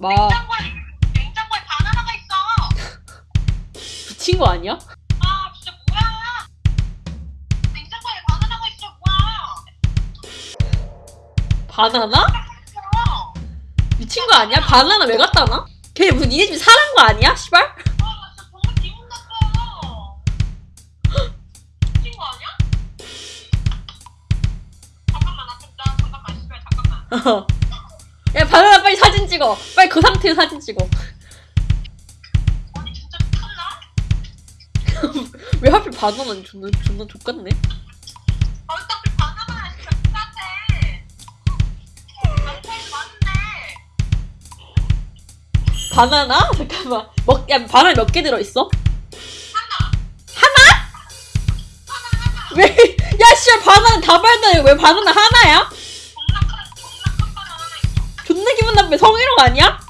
마 냉장고에 냉장고에 바나나가 있어. 미친 거 아니야? 아 진짜 뭐야? 냉장고에 바나나가 있어 뭐야? 바나나? 어. 미친 거 아니야? 바나나 왜 갖다 놔? 걔 무슨 니네 집에 사는 거 아니야? 씨발? 아, 야? 바나나 빨리 사진 찍어 빨리 그 상태로 사진 찍어 아니, 진짜 미쳤나? 왜 하필 바나나는 존나 존나 족같네 아, 어차피 진짜. 남편이. 바나나? 잠깐만 먹, 야 바나나 몇 개 들어있어? 하나. 하나? 왜? 야 씨발 바나나 다 발다니 왜 바나나 하나야? 성희롱 아니야?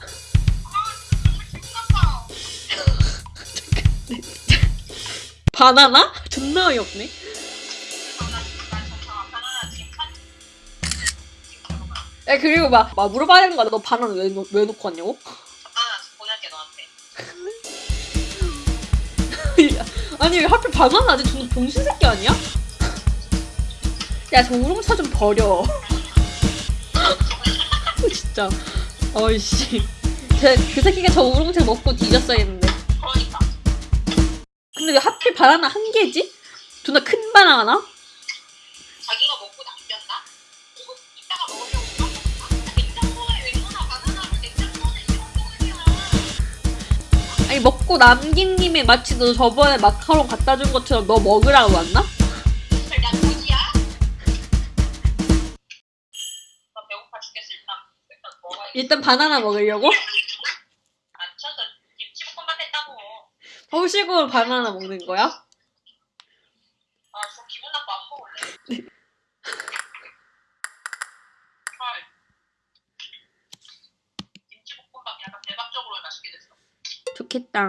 바나나? 존나 어이없네. 야 그리고 막, 막 물어봐야 되는 거야 너 바나나 왜, 놓- 왜 놓고 왔냐고? 아니 왜 하필 바나나 아직 존나 병신 새끼 아니야? 야 저 우롱차 좀 버려 진짜 어이씨 쟤, 그 새끼가 저 우롱차 먹고 뒤졌어야 했는데 그러니까. 근데 왜 하필 바나나 한 개지? 존나 큰 바나나? 자기가 먹고 남겼나? 이거 이따가 먹으려고 아, 아니 먹고 남긴 님이 마치 너 저번에 마카롱 갖다 준 것처럼 너 먹으라고 왔나? 일단 바나나 먹으려고? 안 쳐서 김치볶음밥 했다고 허식으로 바나나 먹는 거야? 아 저 기분 나빠 안 먹을래 헐 김치볶음밥 약간 대박적으로 맛있게 됐어 좋겠다